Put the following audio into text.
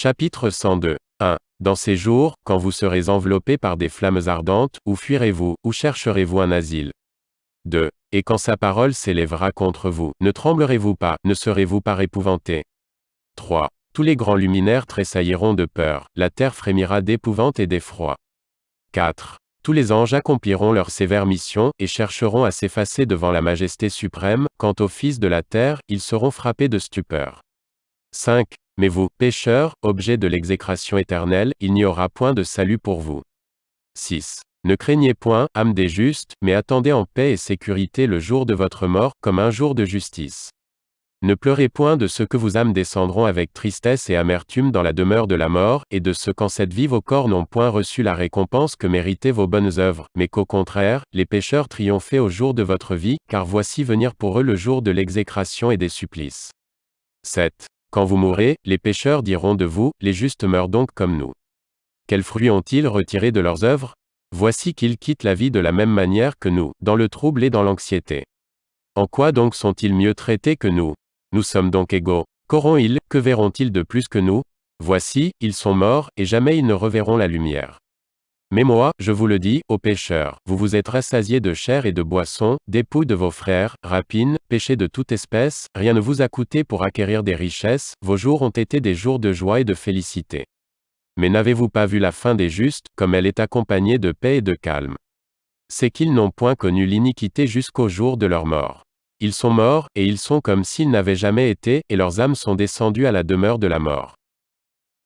Chapitre 102. 1. Dans ces jours, quand vous serez enveloppés par des flammes ardentes, où fuirez-vous, où chercherez-vous un asile? 2. Et quand sa parole s'élèvera contre vous, ne tremblerez-vous pas, ne serez-vous pas épouvantés? 3. Tous les grands luminaires tressailliront de peur, la terre frémira d'épouvante et d'effroi. 4. Tous les anges accompliront leur sévère mission, et chercheront à s'effacer devant la majesté suprême, quant aux fils de la terre, ils seront frappés de stupeur. 5. Mais vous, pécheurs, objets de l'exécration éternelle, il n'y aura point de salut pour vous. 6. Ne craignez point, âme des justes, mais attendez en paix et sécurité le jour de votre mort, comme un jour de justice. Ne pleurez point de ce que vos âmes descendront avec tristesse et amertume dans la demeure de la mort, et de ce qu'en cette vie vos corps n'ont point reçu la récompense que méritaient vos bonnes œuvres, mais qu'au contraire, les pécheurs triomphaient au jour de votre vie, car voici venir pour eux le jour de l'exécration et des supplices. 7. Quand vous mourrez, les pécheurs diront de vous, les justes meurent donc comme nous. Quels fruits ont-ils retirés de leurs œuvres? Voici qu'ils quittent la vie de la même manière que nous, dans le trouble et dans l'anxiété. En quoi donc sont-ils mieux traités que nous? Nous sommes donc égaux. Qu'auront-ils, que verront-ils de plus que nous? Voici, ils sont morts, et jamais ils ne reverront la lumière. Mais moi, je vous le dis, ô pécheurs, vous vous êtes rassasiés de chair et de boisson, dépouilles de vos frères, rapines, péchés de toute espèce, rien ne vous a coûté pour acquérir des richesses, vos jours ont été des jours de joie et de félicité. Mais n'avez-vous pas vu la fin des justes, comme elle est accompagnée de paix et de calme? C'est qu'ils n'ont point connu l'iniquité jusqu'au jour de leur mort. Ils sont morts, et ils sont comme s'ils n'avaient jamais été, et leurs âmes sont descendues à la demeure de la mort.